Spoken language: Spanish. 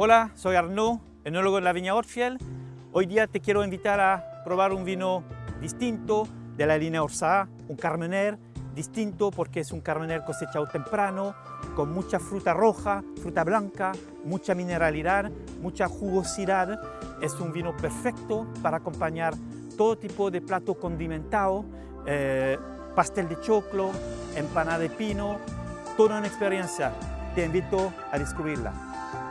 Hola, soy Arnaud, enólogo de la viña Orfiel. Hoy día te quiero invitar a probar un vino distinto de la línea Orsá, un Carmener, distinto porque es un Carmener cosechado temprano, con mucha fruta roja, fruta blanca, mucha mineralidad, mucha jugosidad. Es un vino perfecto para acompañar todo tipo de plato condimentado, eh, pastel de choclo, empanada de pino, toda una experiencia. Te invito a descubrirla.